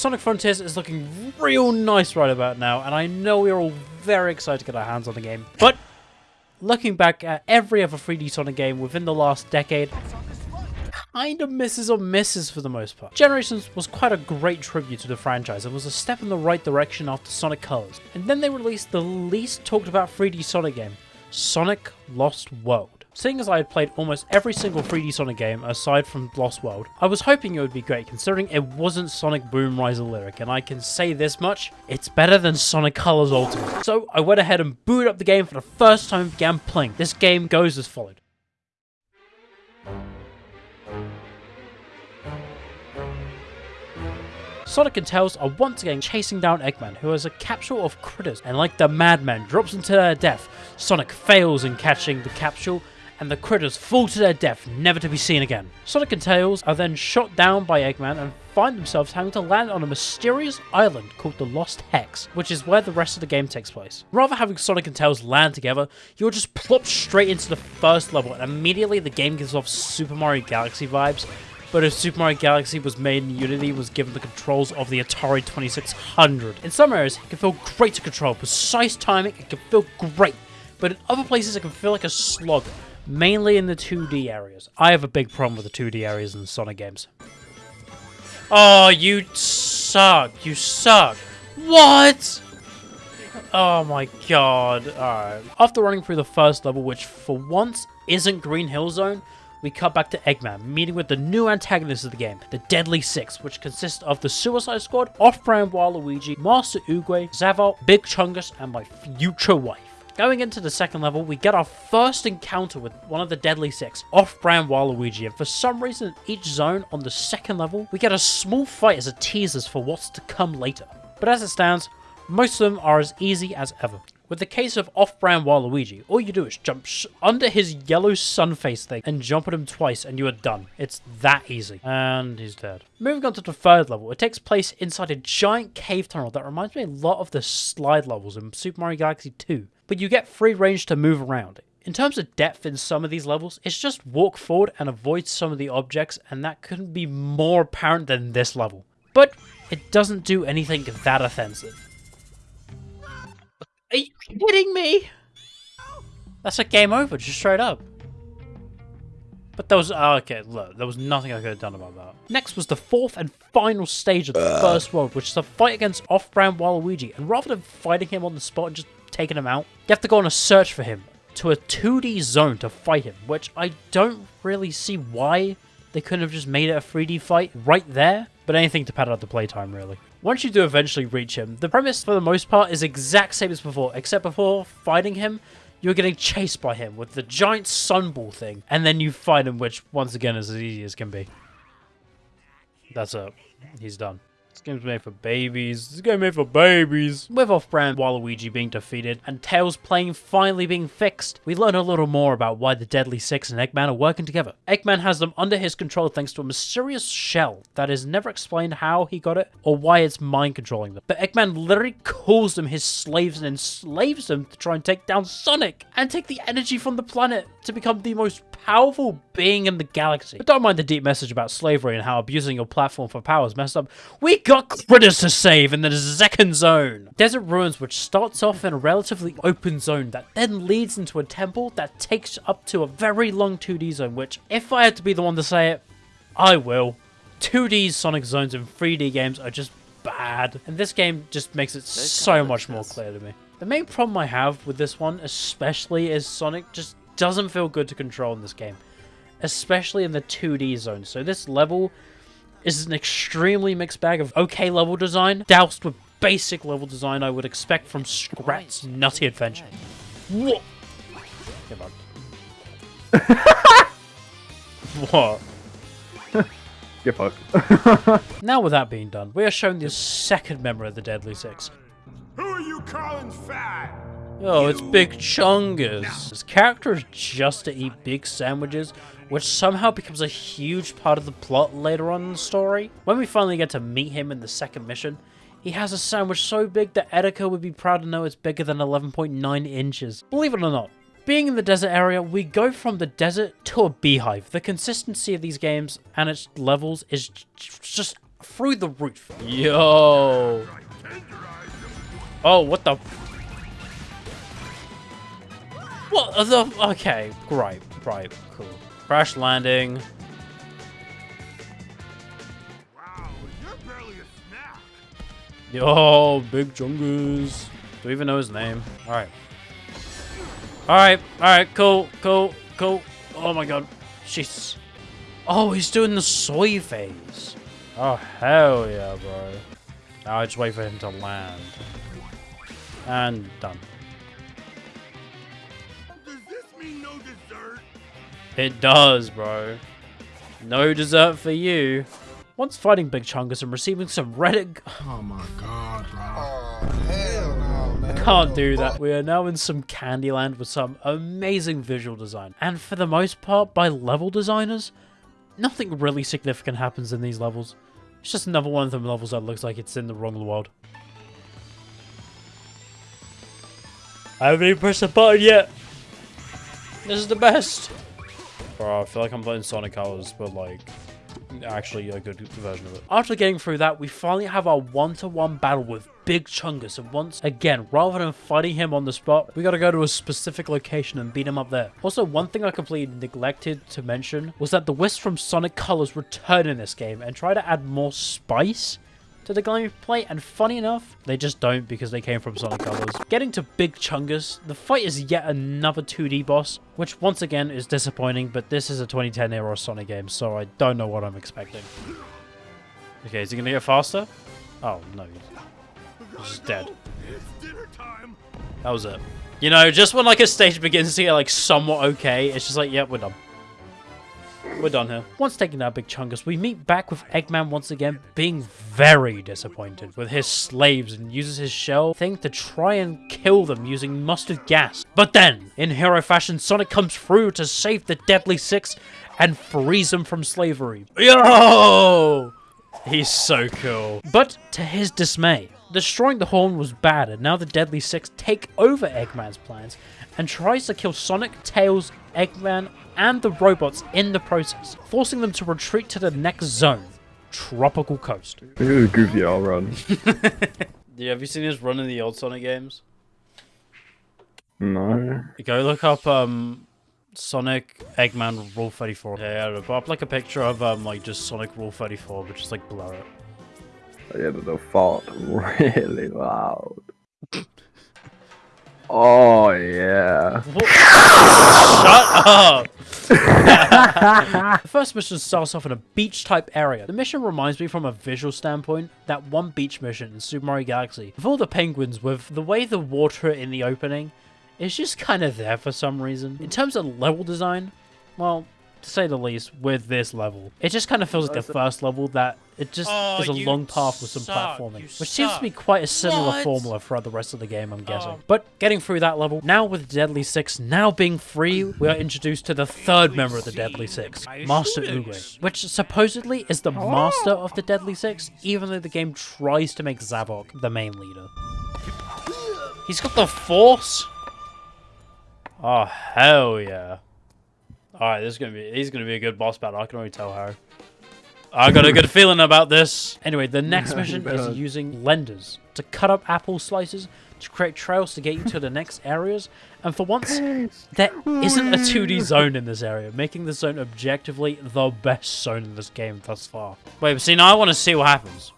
Sonic Frontiers is looking real nice right about now, and I know we're all very excited to get our hands on the game. But looking back at every other 3D Sonic game within the last decade, kind of misses or misses for the most part. Generations was quite a great tribute to the franchise and was a step in the right direction after Sonic Colors. And then they released the least talked about 3D Sonic game, Sonic Lost World. Seeing as I had played almost every single 3D Sonic game aside from Lost World, I was hoping it would be great considering it wasn't Sonic Boom Rise Lyric and I can say this much, it's better than Sonic Colors Ultimate. So I went ahead and booted up the game for the first time and began playing. This game goes as followed. Sonic and Tails are once again chasing down Eggman, who has a capsule of critters, and like the madman drops into their death, Sonic fails in catching the capsule, and the critters fall to their death, never to be seen again. Sonic and Tails are then shot down by Eggman and find themselves having to land on a mysterious island called the Lost Hex, which is where the rest of the game takes place. Rather having Sonic and Tails land together, you're just plopped straight into the first level, and immediately the game gives off Super Mario Galaxy vibes, but if Super Mario Galaxy was made in Unity was given the controls of the Atari 2600. In some areas, it can feel great to control, precise timing, it can feel great, but in other places it can feel like a slog, mainly in the 2D areas. I have a big problem with the 2D areas in Sonic games. Oh, you suck, you suck. What? Oh my god. Alright. After running through the first level, which for once isn't Green Hill Zone, we cut back to Eggman, meeting with the new antagonist of the game, the Deadly Six, which consists of the Suicide Squad, Off-Brand Waluigi, Master Oogway, Zavalt, Big Chungus, and my future wife. Going into the second level, we get our first encounter with one of the Deadly Six, Off-Brand Waluigi, and for some reason in each zone on the second level, we get a small fight as a teaser for what's to come later. But as it stands, most of them are as easy as ever. With the case of off-brand Waluigi, all you do is jump under his yellow sun face thing and jump at him twice and you are done. It's that easy. And he's dead. Moving on to the third level, it takes place inside a giant cave tunnel that reminds me a lot of the slide levels in Super Mario Galaxy 2. But you get free range to move around. In terms of depth in some of these levels, it's just walk forward and avoid some of the objects and that couldn't be more apparent than this level. But it doesn't do anything that offensive. Are you kidding me? That's a game over, just straight up. But there was, oh, okay, look, there was nothing I could have done about that. Next was the fourth and final stage of the first world, which is a fight against off-brand Waluigi. And rather than fighting him on the spot and just taking him out, you have to go on a search for him to a 2D zone to fight him, which I don't really see why they couldn't have just made it a 3D fight right there, but anything to pad out the playtime, really. Once you do eventually reach him, the premise for the most part is exact same as before, except before fighting him, you're getting chased by him with the giant sunball thing, and then you fight him, which once again is as easy as can be. That's it. He's done. This game's made for babies. This game made for babies. With off-brand Waluigi being defeated and Tails playing finally being fixed, we learn a little more about why the Deadly Six and Eggman are working together. Eggman has them under his control thanks to a mysterious shell that is never explained how he got it or why it's mind controlling them. But Eggman literally calls them his slaves and enslaves them to try and take down Sonic and take the energy from the planet to become the most powerful being in the galaxy. But don't mind the deep message about slavery and how abusing your platform for power is messed up. We got critters to save in the second zone. Desert Ruins, which starts off in a relatively open zone that then leads into a temple that takes up to a very long 2D zone, which, if I had to be the one to say it, I will. 2D Sonic zones in 3D games are just bad, and this game just makes it so much more clear to me. The main problem I have with this one, especially, is Sonic just doesn't feel good to control in this game, especially in the 2D zone. So this level is an extremely mixed bag of okay level design, doused with basic level design I would expect from Scrat's Nutty Adventure. What? Give up. what? Get fucked. now with that being done, we are shown the second member of the Deadly Six. Who are you calling fat? Oh, it's Big Chungus. His character is just to eat big sandwiches, which somehow becomes a huge part of the plot later on in the story. When we finally get to meet him in the second mission, he has a sandwich so big that Etika would be proud to know it's bigger than 11.9 inches. Believe it or not, being in the desert area, we go from the desert to a beehive. The consistency of these games and its levels is just through the roof. Yo. Oh, what the? What the? Okay, great, right, cool. Crash landing. Wow, you're barely a snack. Yo, Big Chungus. Do we even know his name? Alright. Alright, alright, cool, cool, cool. Oh my god. Jesus. Oh, he's doing the soy phase. Oh, hell yeah, bro. Now I just wait for him to land. And done. It does, bro. No dessert for you. Once fighting Big Chungus and receiving some Reddit Oh my god, bro. Oh, hell no, man. Can't do that. We are now in some Candyland with some amazing visual design. And for the most part, by level designers, nothing really significant happens in these levels. It's just another one of them levels that looks like it's in the wrong world. I haven't even pressed the button yet. This is the best. Bro, I feel like I'm playing Sonic Colors, but like, actually a good version of it. After getting through that, we finally have our one-to-one battle with Big Chungus, and once again, rather than fighting him on the spot, we gotta go to a specific location and beat him up there. Also, one thing I completely neglected to mention was that the Wisps from Sonic Colors return in this game and try to add more spice to the gameplay, and funny enough, they just don't because they came from Sonic Colors. Getting to Big Chungus, the fight is yet another 2D boss, which once again is disappointing, but this is a 2010 era Sonic game, so I don't know what I'm expecting. Okay, is he gonna get faster? Oh, no. He's just dead. That was it. You know, just when like a stage begins to get like somewhat okay, it's just like, yep, we're done. We're done here. Once taking out Big Chungus, we meet back with Eggman once again, being very disappointed with his slaves and uses his shell thing to try and kill them using mustard gas. But then, in hero fashion, Sonic comes through to save the Deadly Six and frees them from slavery. Yo! He's so cool. But to his dismay, destroying the horn was bad, and now the Deadly Six take over Eggman's plans and tries to kill Sonic, Tails, Eggman, and the robots in the process, forcing them to retreat to the next zone, Tropical Coast. Look at this goofy all run. Yeah, have you seen us run in the old Sonic games? No. Go look up um Sonic Eggman Rule 34. Yeah, yeah, put up like a picture of um like just Sonic Rule 34, but just like blur it. Yeah, but the fart really loud. Oh yeah. Shut up! the first mission starts off in a beach type area. The mission reminds me from a visual standpoint that one beach mission in Super Mario Galaxy with all the penguins with the way the water in the opening is just kind of there for some reason. In terms of level design, well, to say the least, with this level, it just kind of feels like the first level that it just Oh, is a long path with some suck, platforming, you which seems to be quite a similar What? formula throughout the rest of the game, I'm guessing. Oh. But getting through that level, now with Deadly Six now being free, we are introduced to the third member of the Deadly Six, Master Uwe, which supposedly is the oh. master of the Deadly Six, even though the game tries to make Zavok the main leader. He's got the Force? Oh, hell yeah. Alright, this is gonna be he's gonna be a good boss battle, I can already tell how. I got a good feeling about this. Anyway, the next mission is using lenders to cut up apple slices to create trails to get you to the next areas. And for once, there isn't a 2D zone in this area, making the zone objectively the best zone in this game thus far. Wait, but see, now I want to see what happens.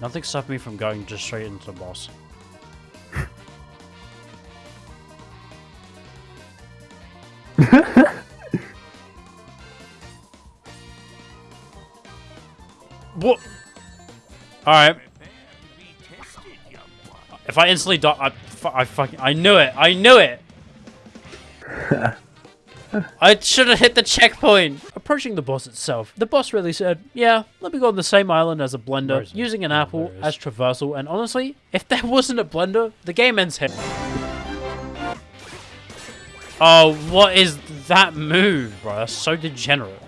Nothing stopped me from going just straight into the boss. What? Alright. If I instantly die, I, I fucking, I knew it, I knew it! I should have hit the checkpoint! Approaching the boss itself, the boss really said, yeah, let me go on the same island as a blender, using an apple there it is. as traversal, and honestly, if there wasn't a blender, the game ends here. Oh, what is that move, bro? That's so degenerate.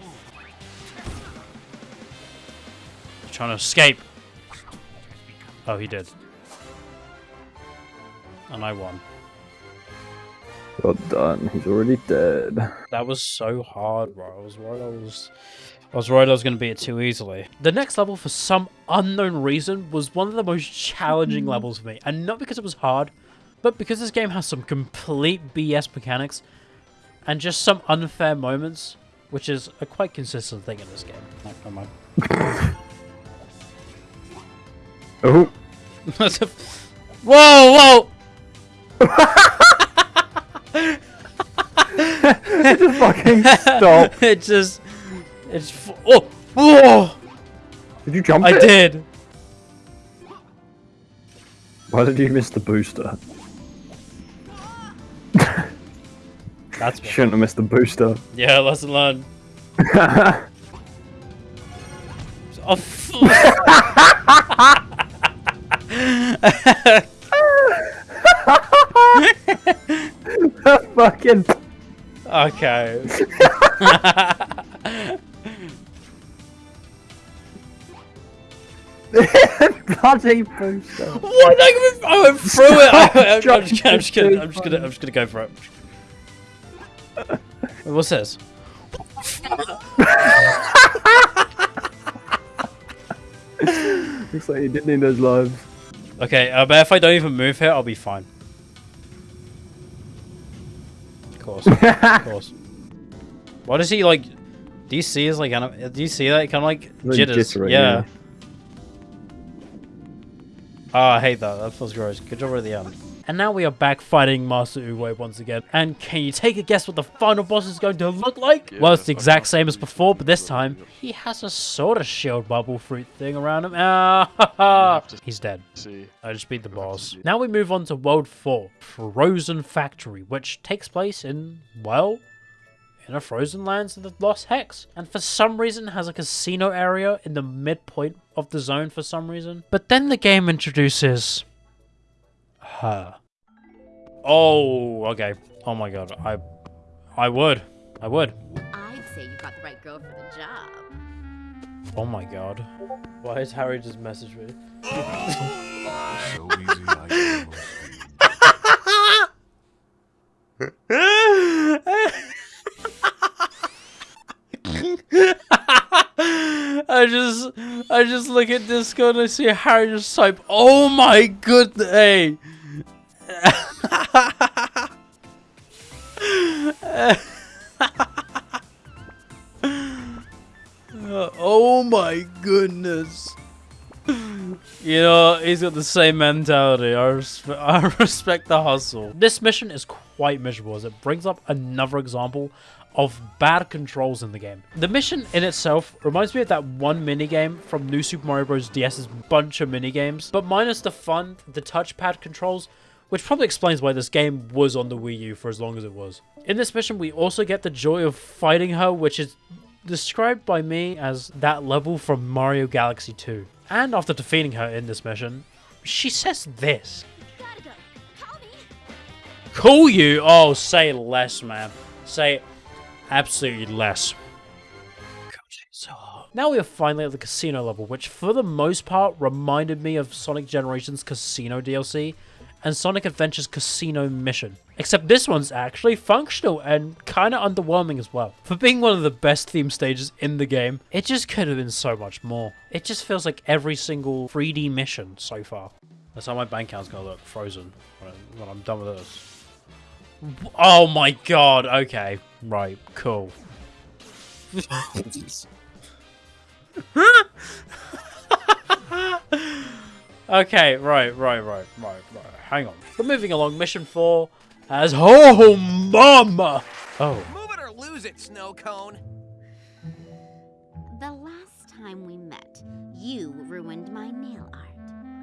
Trying to escape. Oh, he did. And I won. Well done. He's already dead. That was so hard, bro. I was worried I was I was worried I was going to beat it too easily. The next level, for some unknown reason, was one of the most challenging mm-hmm. levels for me. And not because it was hard, but because this game has some complete BS mechanics and just some unfair moments, which is a quite consistent thing in this game. Oh, never mind. Oh, That's a- whoa, whoa! just fucking stop. it just, it's, f- oh, whoa! Did you jump I it? did. Why did you miss the booster? That's what, Shouldn't have missed the booster. yeah, lesson learned. Oh, f- fucking okay. bloody booster. What? I went, I went through it. I, am just, kidding, I'm just kidding. I'm just gonna. I'm just gonna go for it. What's this? Looks like you didn't need those lives. Okay, uh, but if I don't even move here, I'll be fine. Of course, of course. Why does he like? Do you see his like? anim- Do you see that? Kind of like Like jitters. jittery, yeah. yeah. Oh, I hate that. That feels gross. Good job at the end. And now we are back fighting Master Uwe once again. And can you take a guess what the final boss is going to look like? well, it's the exact same as before, but this time he has a sort of shield bubble fruit thing around him. Ah, he's dead. See. I just beat the We'll have to boss. Now we move on to World 4, Frozen Factory, which takes place in, well, in a frozen lands of the Lost Hex. And for some reason has a casino area in the midpoint of the zone for some reason. But then the game introduces her. Oh, okay. Oh my god. I I would. I would. I'd say you got the right girl for the job. Oh my god. Why is Harry just message me? Oh So easy, I almost. I just I just look at Discord and I see Harry just type, oh my good hey. oh my goodness. You know, he's got the same mentality. I, I respect the hustle. This mission is quite miserable as it brings up another example of bad controls in the game. The mission in itself reminds me of that one minigame from New Super Mario Bros. DS's bunch of minigames, but minus the fun, the touchpad controls, which probably explains why this game was on the Wii U for as long as it was. In this mission, we also get the joy of fighting her, which is described by me as that level from Mario Galaxy 2. And after defeating her in this mission, she says this. Call. You? Oh, say less, man. Say absolutely less. Now we are finally at the casino level, which for the most part reminded me of Sonic Generations Casino DLC and Sonic Adventure's Casino Mission. Except this one's actually functional and kind of underwhelming as well. For being one of the best theme stages in the game, it just could have been so much more. It just feels like every single 3D mission so far. That's how my bank account's gonna look, frozen, when, when I'm done with this. Oh my god, okay. Right, cool. okay, right, right, right, right, right. Hang on. But moving along, mission four has Oh Mama! Oh. Move it or lose it, snow cone. The last time we met, you ruined my nail art.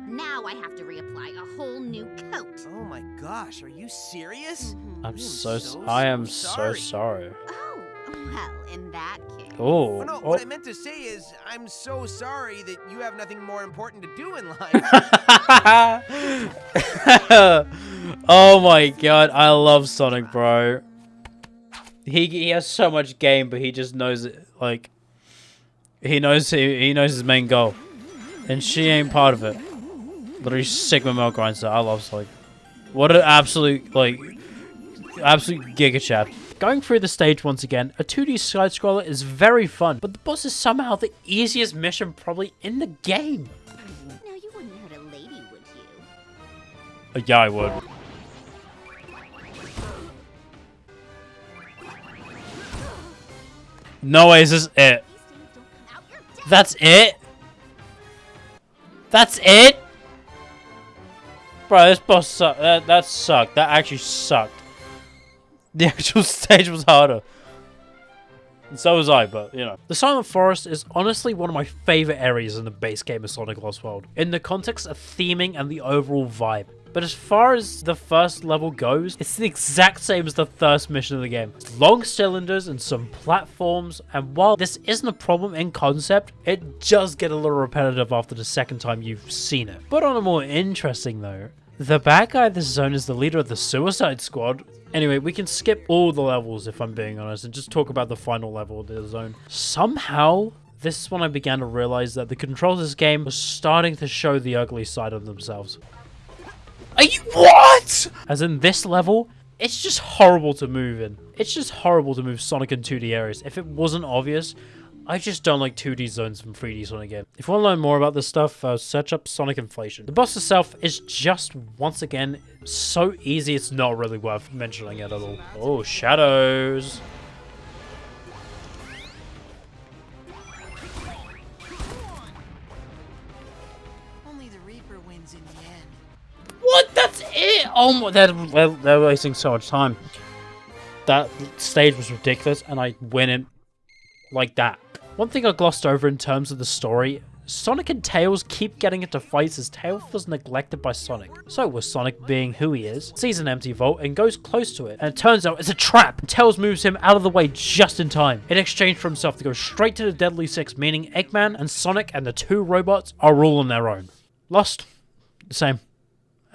Now I have to reapply a whole new coat. Oh my gosh, are you serious? Mhm. I'm I am so, so, I am so so sorry. sorry. Oh, well, in that case. Oh, Oh, no, oh. what I meant to say is, I'm so sorry that you have nothing more important to do in life. oh my god, I love Sonic, bro. He he has so much game, but he just knows it. Like he knows he, he knows his main goal, and she ain't part of it. Literally Sigma Milk Grinder. I love Sonic. What an absolute like absolute giga chap. Going through the stage once again, a 2D side-scroller is very fun, but the boss is somehow the easiest mission probably in the game. Now you wouldn't hurt a lady, would you? Uh, yeah, I would. No way, is this it? These things don't come out, you're dead. That's it? That's it? Bro, this boss sucked. That, that sucked. That actually sucked. The actual stage was harder. And so was I, but, you know. The Silent Forest is honestly one of my favorite areas in the base game of Sonic Lost World, in the context of theming and the overall vibe. But as far as the first level goes, it's the exact same as the first mission of the game. Long cylinders and some platforms, and while this isn't a problem in concept, it does get a little repetitive after the second time you've seen it. But on a more interesting note, the bad guy of this zone is the leader of the Suicide Squad. Anyway, we can skip all the levels if I'm being honest and just talk about the final level of the zone. Somehow, this is when I began to realize that the controls of this game were starting to show the ugly side of themselves. Are you what? As in this level, it's just horrible to move in. It's just horrible to move Sonic in 2D areas. If it wasn't obvious, I just don't like 2D zones from 3D Sonic game. If you want to learn more about this stuff, uh, search up Sonic Inflation. The boss itself is just, once again, so easy it's not really worth mentioning it at all. Oh, shadows. Only the Reaper wins in the end. What? That's it? Oh my, they're, they're, they're wasting so much time. That stage was ridiculous, and I win it like that. One thing I glossed over in terms of the story, Sonic and Tails keep getting into fights as Tails was neglected by Sonic. So with Sonic being who he is, sees an empty vault and goes close to it, and it turns out it's a trap. Tails moves him out of the way just in time, in exchange for himself to go straight to the Deadly Six, meaning Eggman and Sonic and the two robots are all on their own. Lost, the same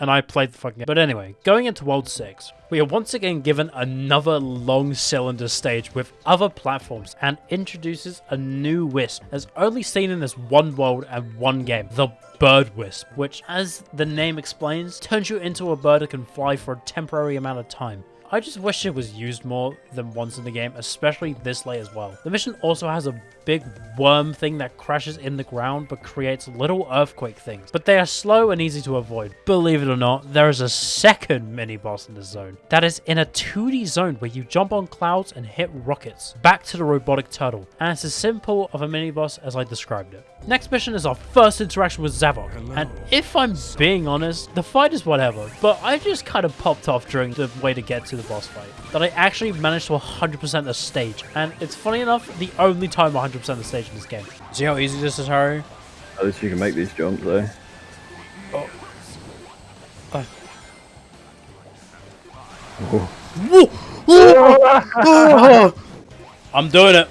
and I played the fucking game. But anyway, going into World 6, we are once again given another long cylinder stage with other platforms and introduces a new Wisp as only seen in this one world and one game, the Bird Wisp, which as the name explains, turns you into a bird that can fly for a temporary amount of time. I just wish it was used more than once in the game, especially this late as well. The mission also has a big worm thing that crashes in the ground but creates little earthquake things, but they are slow and easy to avoid. Believe it or not, there is a second mini-boss in this zone. That is in a 2D zone where you jump on clouds and hit rockets. Back to the robotic turtle, and it's as simple of a mini-boss as I described it. Next mission is our first interaction with Zavok, and if I'm being honest, the fight is whatever, but I just kind of popped off during the way to get to the boss fight. That I actually managed to 100% the stage, and it's funny enough, the only time 100% the stage in this game. See how easy this is, Harry? At least you can make these jumps though. Oh I'm doing it.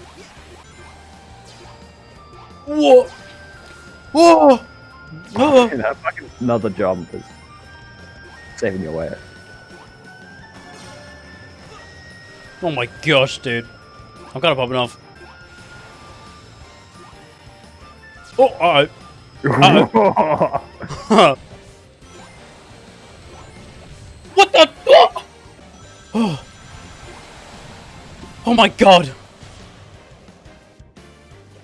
What? Whoa! Oh. that fucking another jump is saving your way. Oh my gosh, dude. I'm kind of popping off. Oh, uh-oh. Uh-oh. what the? Oh. oh my god.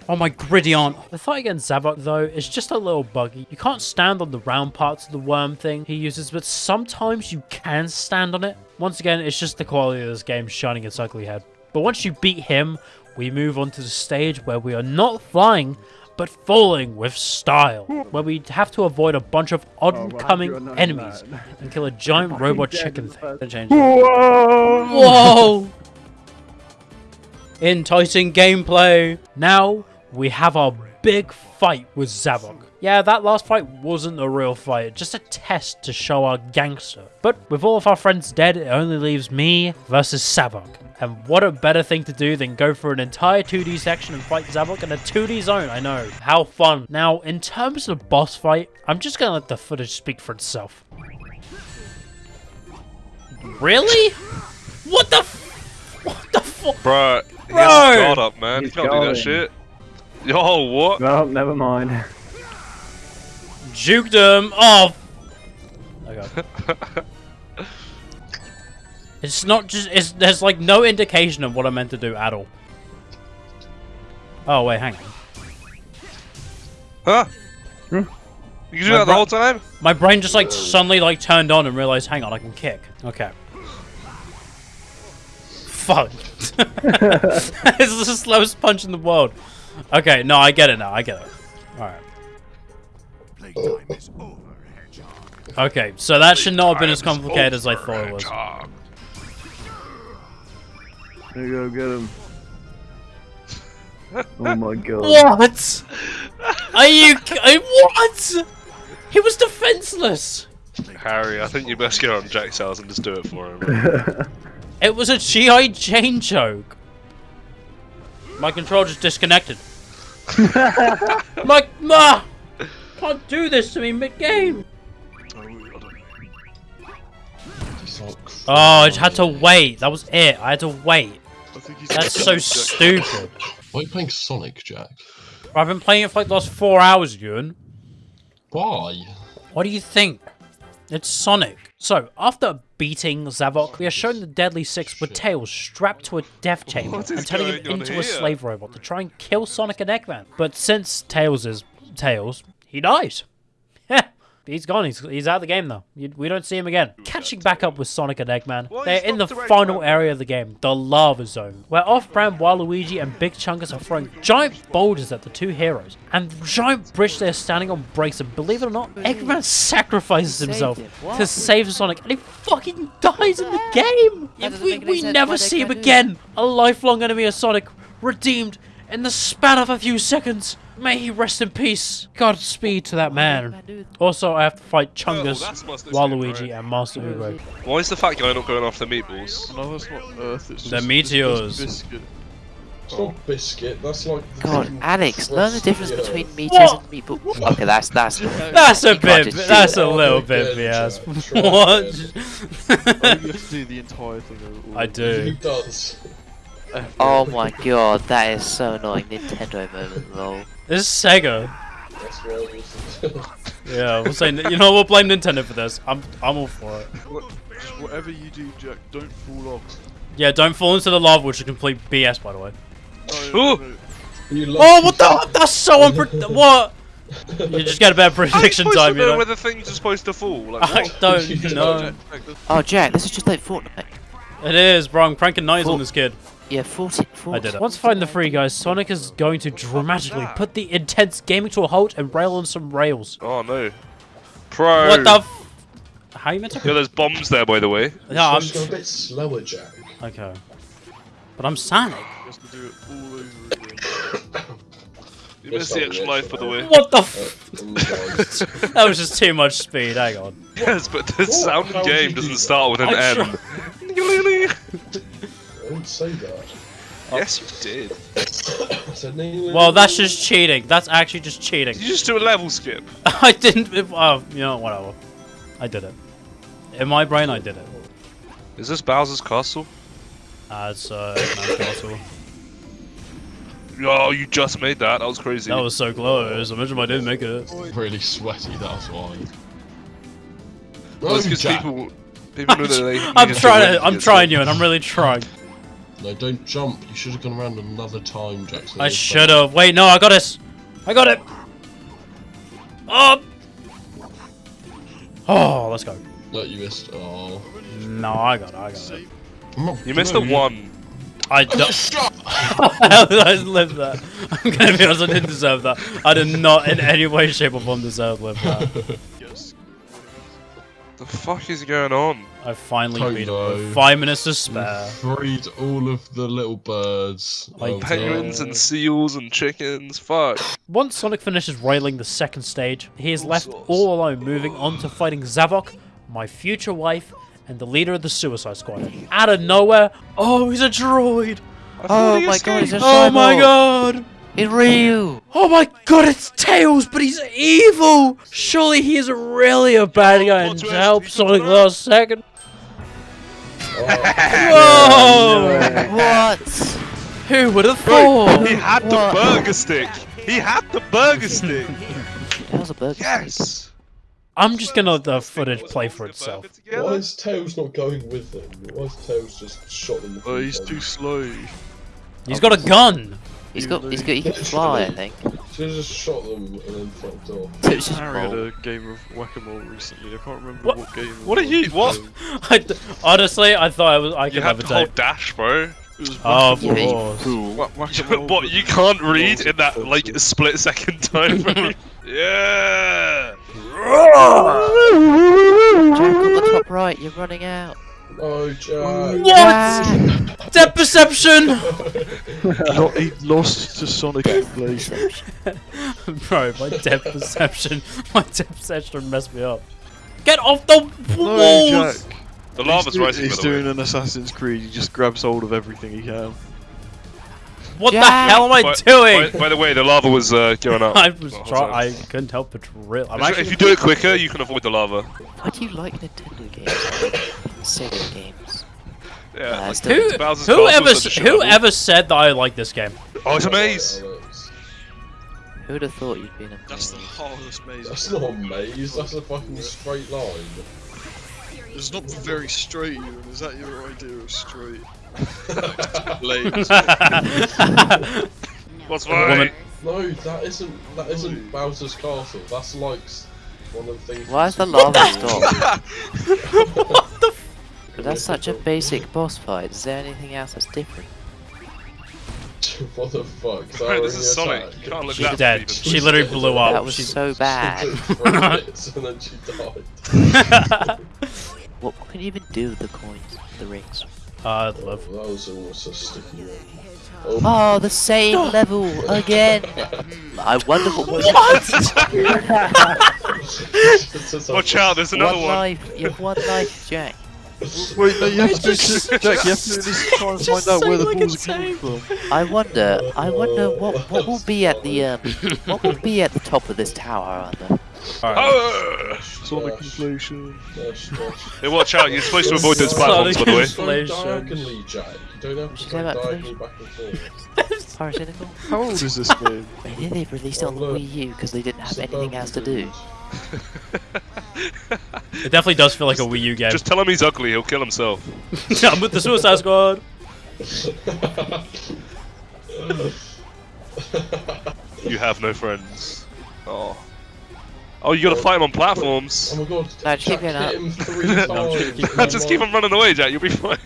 Oh my gritty aunt. The fight against Zavok though is just a little buggy. You can't stand on the round parts of the worm thing he uses, but sometimes you can stand on it. Once again, it's just the quality of this game shining its ugly head. But once you beat him, we move on to the stage where we are not flying, but falling with style. Where we have to avoid a bunch of oh, oncoming enemies and kill a giant robot chicken thing. That changes. Whoa! Enticing gameplay. Now we have our big fight with Zavok. Yeah, that last fight wasn't a real fight, just a test to show our gangster. But with all of our friends dead, it only leaves me versus Zavok. And what a better thing to do than go for an entire 2D section and fight Zavok in a 2D zone, I know. How fun. Now, in terms of the boss fight, I'm just gonna let the footage speak for itself. Really? What the f- What the fuck? Bruh, he Bro! has his guard up, man. He's you can't do that shit. Yo, what? No, never mind. Juked him. Oh. Okay. It's not just. It's there's like no indication of what I'm meant to do at all. Oh wait, hang on. Huh? Hmm? You can do My that the whole time? My brain just like suddenly like turned on and realized, hang on, I can kick. Okay. Fuck. it's the slowest punch in the world. Okay, no, I get it now. I get it. All right. Playtime is over, Hedgehog. Okay, so that should not have been as complicated as I thought it was. Hedgehog. There you go, get him. Oh my god. What? Are you? I- What? He was defenseless. Harry, I think you best get on Jack's house and just do it for him. It was a GI Jane joke. My control just disconnected. My ma can't do this to me mid game. Oh, I just had to wait. That was it. I had to wait. That's so stupid. Why are you playing Sonic, Jack? I've been playing it for like the last four hours, Ewan. Why? What do you think? It's Sonic. So, after beating Zavok, we are shown the Deadly Six with Tails strapped to a death chamber and turning him into here? a slave robot to try and kill Sonic and Eggman. But since Tails is Tails, he dies. He's gone. He's, he's out of the game though. You, we don't see him again. Catching back up with Sonic and Eggman, Why they're in the Dr. final area of the game, the Lava Zone, where off-brand Waluigi and Big Chungus are throwing giant boulders at the two heroes. And the giant bridge they're standing on breaks, and believe it or not, Eggman sacrifices himself to save Sonic, and he fucking dies in the game! If we, we never see him again! A lifelong enemy of Sonic, redeemed in the span of a few seconds. May he rest in peace. Godspeed to that man. Also, I have to fight oh, Chungus, that's Master Waluigi, Chief, and Master Ugo. Why is the fat guy not going after meatballs? No, that's not Earth. It's The just, meteors. It's just biscuit. It's not biscuit. That's like. the God, fucking Alex, learn the difference of the between Earth. meteors and meatballs. Okay, that's that's. That's a bit. That's a little bit again, BS. What? Oh, you have to do the entire thing. I do. Who does? Oh my god, that is so annoying. Nintendo moment, lol. This is Sega. That's why I. Yeah, we'll say. You know, we'll blame Nintendo for this. I'm. I'm all for it. What, just whatever you do, Jack, don't fall off. Yeah, don't fall into the lava, which is complete BS, by the way. Oh, no, Ooh. no, You love Oh, what the? That's so unpredictable. What? You just get a better How are you prediction time, to you know know. where the things are supposed to fall? Like, I don't You know. Jack, Jack, that's- Oh, Jack, this is just like Fortnite. It is, bro. I'm cranking knives on this kid. Yeah, 40. 40 I did it. Once find the free guys, Sonic is going to dramatically put the intense gaming to a halt and rail on some rails. Oh no. Pro. What the? F- How you meant to? Yeah, there's bombs there, by the way. Yeah, I'm. Just go a bit slower, Jack. Okay. But I'm Sonic. He has to do it all over again. You missed the extra life, by the way. What the? F- oh my God. that was just too much speed. Hang on. Yes, but the sound How would game doesn't start with an I M. I didn't say that. yes, you did. I said, no, Well, that's just cheating. That's actually just cheating. Did you just do a level skip? I didn't. Oh, you know, whatever. I did it. In my brain, I did it. Is this Bowser's castle? Uh, it's uh, Eggman's castle. Oh, you just made that. That was crazy. That was so close. Imagine if I didn't make it. really sweaty. That's why. Well, it's No, 'cause Jack. people, people know that they. I'm trying win to. I'm trying you, and I'm really trying. No, don't jump. You should have gone around another time, Jackson. I should have. Wait, no, I got it. I got it. Oh. Oh, let's go. No, you missed. Oh. No, I got it. I got it. Not You missed the one. I don't. Shut How did I live that? I'm gonna be honest. I didn't deserve that. I did not in any way, shape, or form deserve live that. Yes. The fuck is going on? I finally beat it five minutes to spare. Freed all of the little birds. Like oh, of the- Penguins and seals and chickens. Fuck. Once Sonic finishes railing the second stage, he is All left sorts. all alone, moving on to fighting Zavok, my future wife, and the leader of the Suicide Squad. Out of nowhere, oh, he's a droid! Oh my god, he's escaped. a Oh my cyborg. god! It's Ryu! Oh my god, it's Tails, but he's evil! Surely he is really a bad guy and Plot help Sonic last second. Whoa! What? Who would have Bro, thought? he had the What? burger stick. He had the burger stick. That was a burger. Yes. I'm just gonna let the footage play for itself. Why is Tails not going with them? Why is Tails just shot them? Oh, he's too slow. He's got a gun. He's got, he's got, he can fly, I think. Should have just shot them and then fucked off. It's just Harry had a game of whack-a-mole recently. I can't remember What- what, game. What are you? What? I d honestly, I thought I was. I You could have have to a hold tape. dash, bro. It was Oh, of Yeah, you course. fool. Whack- what? You can't read in that like split second time frame. yeah. Jack on the top right, you're running out. Oh, Jack. What? Depth perception. Lo- he lost to Sonic Inflation. Bro, my depth perception, my depth perception messed me up. Get off the No, walls! Jack. The lava's he's do- rising. He's by the way. doing an Assassin's Creed. He just grabs hold of everything he can. What the hell am I By, doing? by, by the way, the lava was uh, going up. I was trying. I couldn't help but real. I'm If- actually. If you do it quicker, you can avoid the lava. Why do you like Nintendo games? Sega games. Yeah. Uh, like, still- Who, Bowser's whoever, Castle is such a shit level. whoever said that I like this game? Oh, it's a maze. Who would have thought you'd been a That's the hardest maze. That's not a maze, that's a fucking straight line. It's not very straight, Ewan. Is that your idea of straight? Lame. What's Woman. No, that isn't that isn't Bowser's Castle. That's like one of the things. Why is the from lava Super stopped? Mario. But that's such a basic boss fight. Is there anything else that's different? what the fuck? Is that Bro, this is Sonic. You can't look She's that dead. deep. She literally blew up. That was She's- so bad. And then she died. What can you even do with the coins, the rings? Uh, I'd love. That was almost a sticky one. Oh, the same level again. I wonder what was. Watch out, there's another one one. life. You have one life, Jack. Wait, no, you have to do just- Jack. You have to do this to try and find out where say the like balls are coming from. I wonder. I wonder what what will be at the um what will be at the top of this tower. I wonder. Alright. Oh! Sonic Inflation. Dash, dash. Hey, watch out, you're supposed to avoid those platforms, by the way. Go Inflation. diagonally, Jack. You don't have to go that, diagonally back and forth. Parasitical? How old is this game? Maybe they released it on the. Wii U because they didn't have anything else to do. It definitely does feel like a Wii U game. Just tell him he's ugly, he'll kill himself. I'm with the Suicide Squad. You have no friends. Oh. Oh, you gotta fight him on platforms. Oh my god, No, just Jack keep going hit up. him three times. Just keep him running away, Jack, you'll be fine.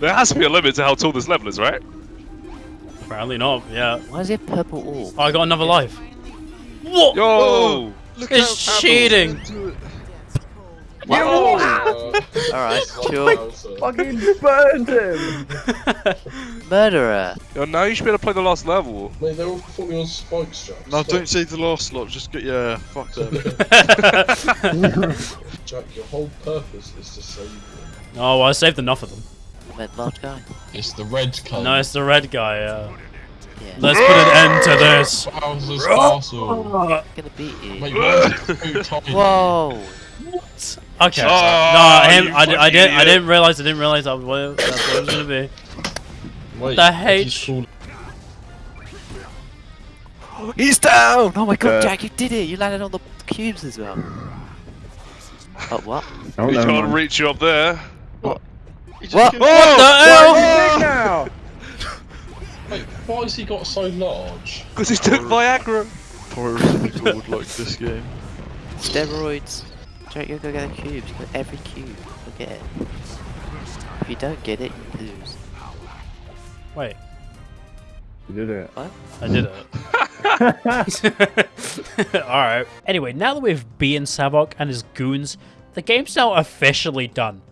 there has to be a limit to how tall this level is, right? Apparently not. Yeah. Why is it purple orb? Oh, I got another life. What? Yo! Oh, Look It's how cheating. apples do. Alright, sure. Fucking burned him! Murderer. Yo, now you should be able to play the last level. Mate, they're all falling on spikes, Jack. No, Stop. don't say the last slot. Just get yeah. Fuck them. Jack, your whole purpose is to save them. Oh, well, I saved enough of them. I meant large guy. It's the red colour. No, it's the red guy. Uh, Yeah. let's put an end to this. Bowser's Castle. gonna beat you. Mate, why is it too tiny? Whoa! Okay. Oh, no, him. you I, I didn't. I didn't realize. I didn't realize that was what, that's what it was gonna be. Wait, the he's H. He's down! Oh my god, Uh, Jack, you did it! You landed on the cubes as well. Oh, what? Oh, he no, can't man. reach you up there. He just What? killed- What the hell? Wait, why has he got so large? Because he took Viagra. Pyrocynical would like this game. Steroids. Jack, you go get the cubes. You got every cube. Go get it. If you don't get it, you lose. Wait, You did it. What? I did it. All right. Anyway, now that we've beaten Zavok and his goons, the game's now officially done.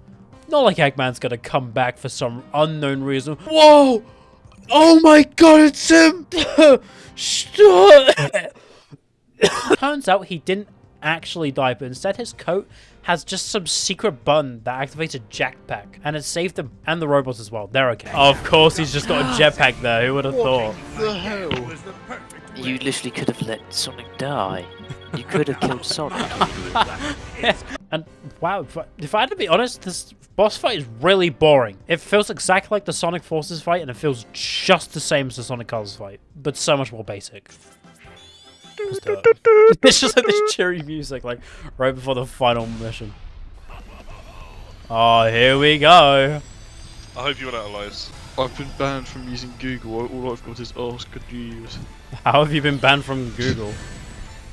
Not like Eggman's gonna come back for some unknown reason. Whoa! Oh my god, it's him! Stop! Turns out he didn't actually die, but instead his coat has just some secret button that activates a jetpack, and it saved them and the robots as well. They're okay. Of course, he's just got a jetpack there. Who would have thought? The hell? You literally could have let Sonic die. You could have killed Sonic. And wow, if I, if I had to be honest, this boss fight is really boring. It feels exactly like the Sonic Forces fight, and it feels just the same as the Sonic Colors fight, but so much more basic. Let's do it. It's just like this cheery music, like right before the final mission. Oh, here we go. I hope you run out of lives. I've been banned from using Google. All I've got is ask could you use. How have you been banned from Google?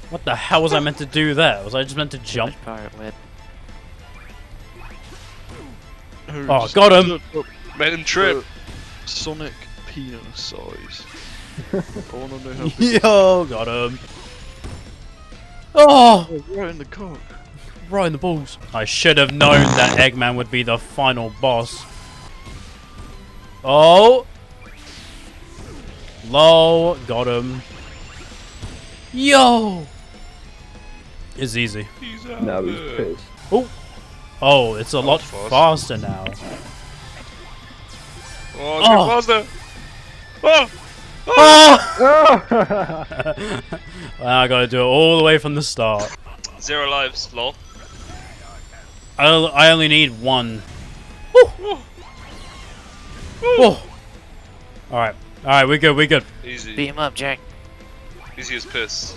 What the hell was I meant to do there? Was I just meant to jump? Pirate web. Oh, got him! Made him trip. Sonic penis size. I wanna know how big Yo, got him. Oh, Oh, right in the cock. right in the balls. I should have known that Eggman would be the final boss. Oh. Low, got him. Yo. It's easy. He's out Now he's there. pissed. Oh. Oh, it's a lot fast. faster now. Oh, Oh. oh. faster. Oh! Oh! well, I gotta do it all the way from the start. Zero lives, lol. I, I only need one. Woo! Woo! Alright, alright, we're good, we're good. Easy. Beat him up, Jack. Easy as piss.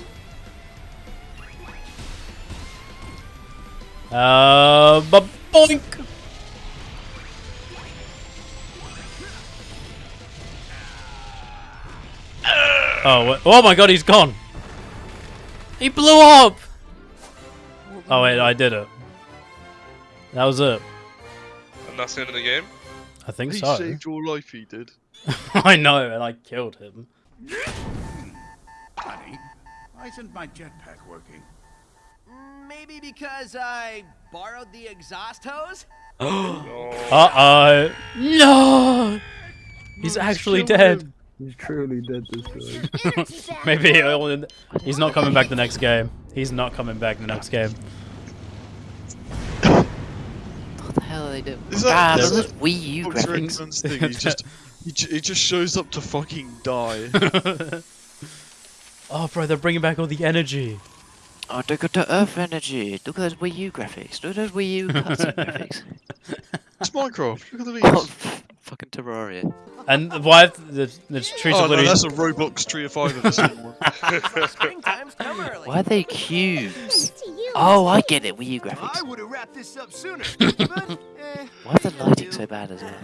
Uh, ba boink! Oh, oh my god, he's gone! He blew up! Oh wait, I did it. That was it. And that's the end of the game? I think He so. saved your life, he did. I know, and I killed him. Honey, why isn't my jetpack working? Maybe because I borrowed the exhaust hose? Uh-oh. No! He's actually dead. He's truly dead this time. Maybe he'll- he's not coming back the next game. He's not coming back the next game. What the hell are they doing? Is that- ah, is those that Wii U graphics. Thing, he just, he, he just shows up to fucking die. oh, bro, they're bringing back all the energy. Oh, look at the Earth energy. Look at those Wii U graphics. Look at those Wii U cutscene graphics. It's Minecraft, look at the Oh, fucking Terraria. And why? The, the trees Oh are no, that's a Roblox Tree of Fire of the same one. Springtime's come early. Why are they cubes? Oh, I get it. Wii U I graphics. would have wrapped this up sooner. but, eh, Why is the lighting so bad as well?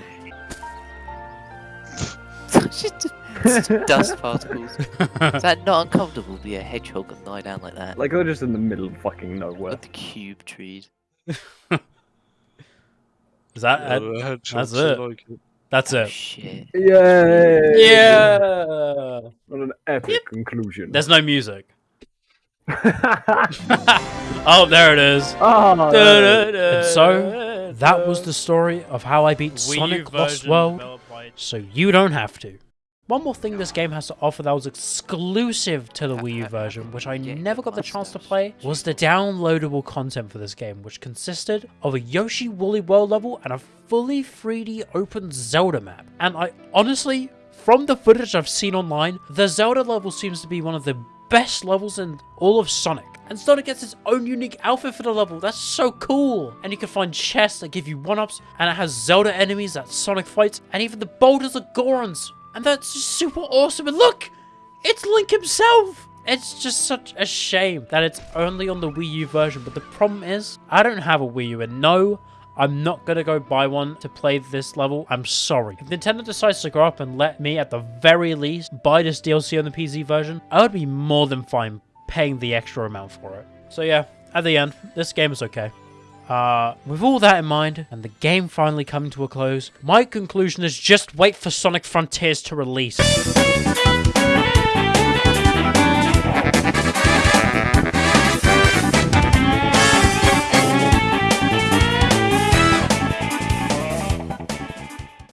Just dust particles. Is that not uncomfortable to be a hedgehog and lie down like that? Like they're just in the middle of fucking nowhere. With the cube trees. Is that? Yeah, the that's it. are like it. that's Oh, it. shit. Yay! Yeah. What an epic conclusion. There's no music. Oh, there it is. oh, And so, that was the story of how I beat Sonic Lost World, so you don't have to. One more thing this game has to offer that was exclusive to the Wii U version, which I never got the chance to play, was the downloadable content for this game, which consisted of a Yoshi Woolly World level and a fully 3D open Zelda map. And I honestly, from the footage I've seen online, the Zelda level seems to be one of the best levels in all of Sonic. And Sonic gets its own unique outfit for the level. That's so cool. And you can find chests that give you one-ups, and it has Zelda enemies that Sonic fights, and even the boulders are Gorons. And that's super awesome. And look! It's Link himself! It's just such a shame that it's only on the Wii U version, but the problem is, I don't have a Wii U, and no, I'm not gonna go buy one to play this level. I'm sorry. If Nintendo decides to grow up and let me, at the very least, buy this DLC on the PC version, I would be more than fine paying the extra amount for it. So yeah, at the end, this game is okay. Uh, with all that in mind, and the game finally coming to a close, my conclusion is just wait for Sonic Frontiers to release.